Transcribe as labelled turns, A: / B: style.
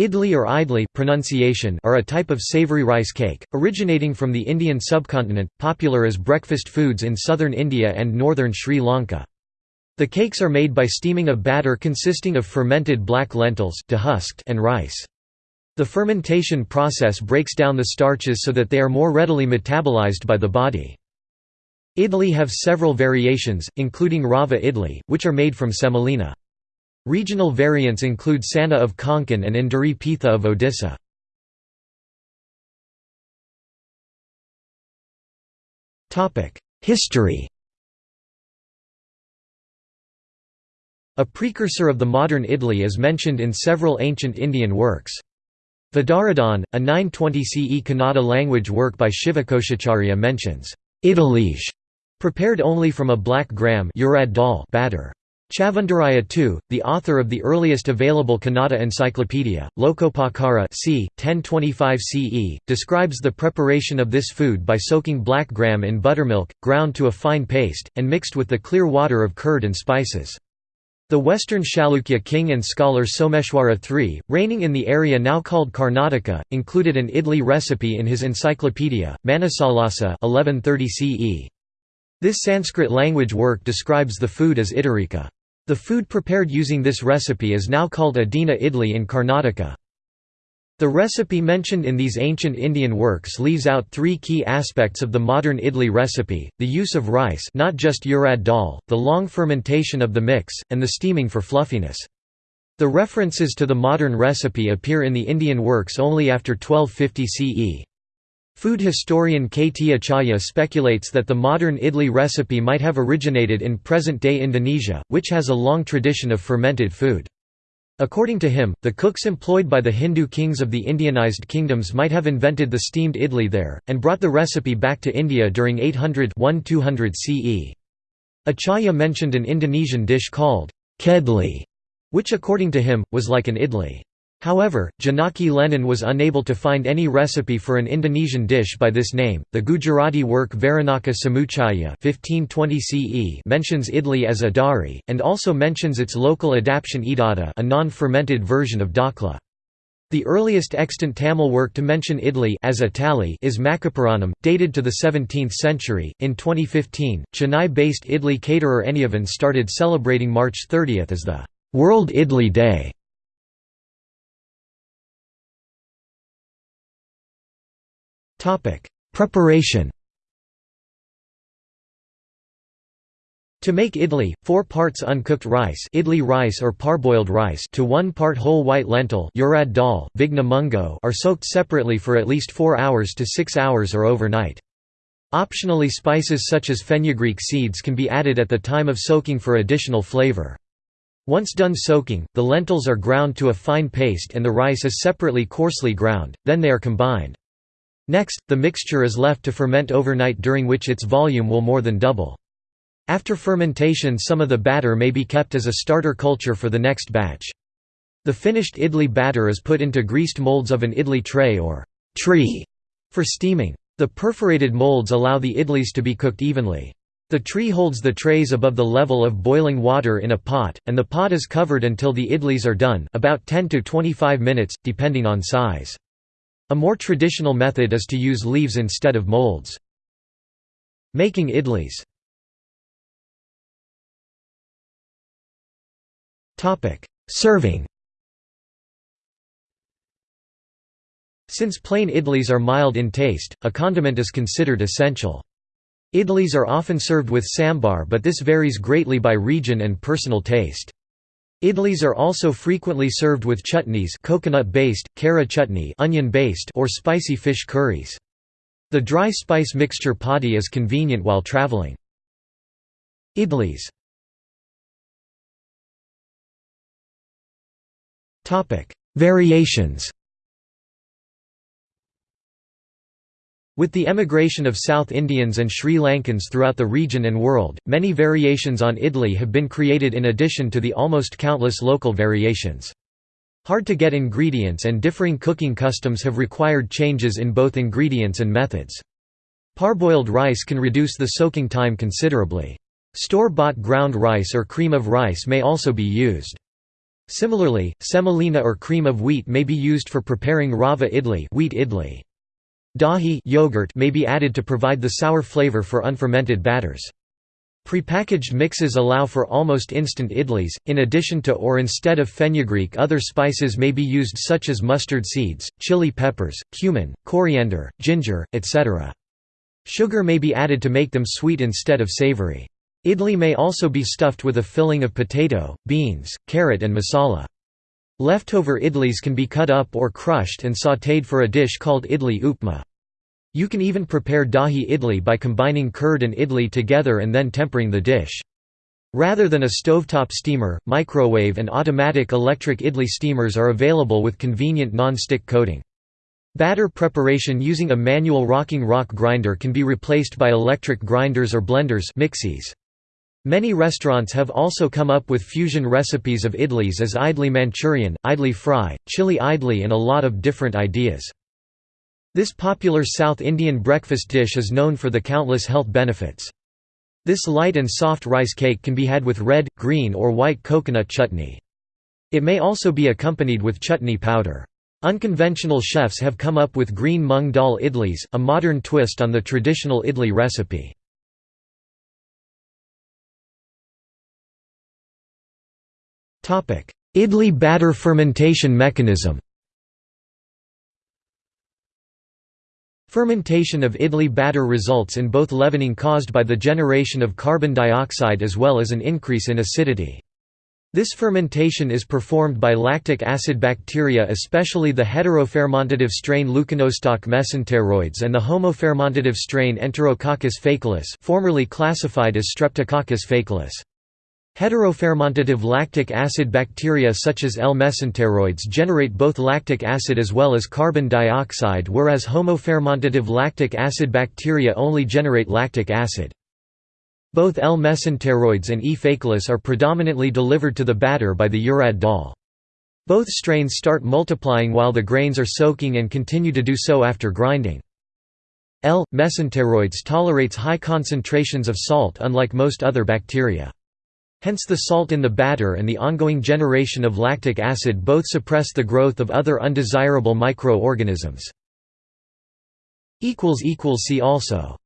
A: Idli or idli pronunciation are a type of savory rice cake, originating from the Indian subcontinent, popular as breakfast foods in southern India and northern Sri Lanka. The cakes are made by steaming a batter consisting of fermented black lentils and rice. The fermentation process breaks down the starches so that they are more readily metabolized by the body. Idli have several variations, including rava idli, which are made from semolina. Regional variants include Sanna of Konkan and Enduri Pitha of Odisha. History A precursor of the modern idli is mentioned in several ancient Indian works. Vaddaradhane, a 920 CE Kannada language work by Shivakotiacharya mentions, "'iddalige' prepared only from a black gram batter. Chavundaraya II, the author of the earliest available Kannada encyclopedia, Lokopakara c. 1025 CE, describes the preparation of this food by soaking black gram in buttermilk, ground to a fine paste, and mixed with the clear water of curd and spices. The western Chalukya king and scholar Someshwara III, reigning in the area now called Karnataka, included an idli recipe in his encyclopedia, Manasollasa 1130 CE. This Sanskrit language work describes the food as iddarika. The food prepared using this recipe is now called Uddina idli in Karnataka. The recipe mentioned in these ancient Indian works leaves out three key aspects of the modern idli recipe, the use of rice not just urad dal, the long fermentation of the mix, and the steaming for fluffiness. The references to the modern recipe appear in the Indian works only after 1250 CE. Food historian K. T. Acharya speculates that the modern idli recipe might have originated in present-day Indonesia, which has a long tradition of fermented food. According to him, the cooks employed by the Hindu kings of the Indianized kingdoms might have invented the steamed idli there, and brought the recipe back to India during 800–1200 CE. Acharya mentioned an Indonesian dish called kedli, which according to him, was like an idli. However, Janaki Lenin was unable to find any recipe for an Indonesian dish by this name. The Gujarati work Varnaka Samuchaya (1520 CE) mentions idli as idari, and also mentions its local adaptation idada, a non-fermented version of dhokla. The earliest extant Tamil work to mention idli as a tali is Maccapuranam, dated to the 17th century. In 2015, Chennai-based idli caterer Eniyavan started celebrating March 30 as the World Idli Day. Topic: Preparation. To make idli, 4 parts uncooked rice, idli rice or parboiled rice to 1 part whole white lentil, urad dal, vigna mungo are soaked separately for at least 4 hours to 6 hours or overnight. Optionally spices such as fenugreek seeds can be added at the time of soaking for additional flavor. Once done soaking, the lentils are ground to a fine paste and the rice is separately coarsely ground, then they are combined. Next, the mixture is left to ferment overnight during which its volume will more than double. After fermentation some of the batter may be kept as a starter culture for the next batch. The finished idli batter is put into greased molds of an idli tray or tree for steaming. The perforated molds allow the idlis to be cooked evenly. The tree holds the trays above the level of boiling water in a pot, and the pot is covered until the idlis are done about 10 to 25 minutes, depending on size. A more traditional method is to use leaves instead of molds. Making idlis Serving Since plain idlis are mild in taste, a condiment is considered essential. Idlis are often served with sambar but this varies greatly by region and personal taste. Idlis are also frequently served with chutneys coconut-based, kara chutney onion-based or spicy fish curries. The dry spice mixture podi is convenient while traveling. Idlis Variations With the emigration of South Indians and Sri Lankans throughout the region and world, many variations on idli have been created in addition to the almost countless local variations. Hard-to-get ingredients and differing cooking customs have required changes in both ingredients and methods. Parboiled rice can reduce the soaking time considerably. Store-bought ground rice or cream of rice may also be used. Similarly, semolina or cream of wheat may be used for preparing rava idli, wheat idli. Dahi yogurt may be added to provide the sour flavor for unfermented batters. Prepackaged mixes allow for almost instant idlis, in addition to or instead of fenugreek other spices may be used such as mustard seeds, chili peppers, cumin, coriander, ginger, etc. Sugar may be added to make them sweet instead of savory. Idli may also be stuffed with a filling of potato, beans, carrot and masala. Leftover idlis can be cut up or crushed and sautéed for a dish called idli upma. You can even prepare dahi idli by combining curd and idli together and then tempering the dish. Rather than a stovetop steamer, microwave and automatic electric idli steamers are available with convenient non-stick coating. Batter preparation using a manual rocking rock grinder can be replaced by electric grinders or blenders mixies. Many restaurants have also come up with fusion recipes of idlis as idli Manchurian, idli fry, chili idli and a lot of different ideas. This popular South Indian breakfast dish is known for the countless health benefits. This light and soft rice cake can be had with red, green or white coconut chutney. It may also be accompanied with chutney powder. Unconventional chefs have come up with green mung dal idlis, a modern twist on the traditional idli recipe. Idli batter fermentation mechanism Fermentation of idli batter results in both leavening caused by the generation of carbon dioxide as well as an increase in acidity. This fermentation is performed by lactic acid bacteria especially the heterofermentative strain Leuconostoc mesenteroides and the homofermentative strain Enterococcus faecalis formerly classified as Streptococcus faecalis. Heterofermentative lactic acid bacteria such as L. mesenteroides generate both lactic acid as well as carbon dioxide whereas homofermentative lactic acid bacteria only generate lactic acid. Both L. mesenteroides and E. faecalis are predominantly delivered to the batter by the urad dal. Both strains start multiplying while the grains are soaking and continue to do so after grinding. L. mesenteroides tolerates high concentrations of salt unlike most other bacteria. Hence the salt in the batter and the ongoing generation of lactic acid both suppress the growth of other undesirable microorganisms. See also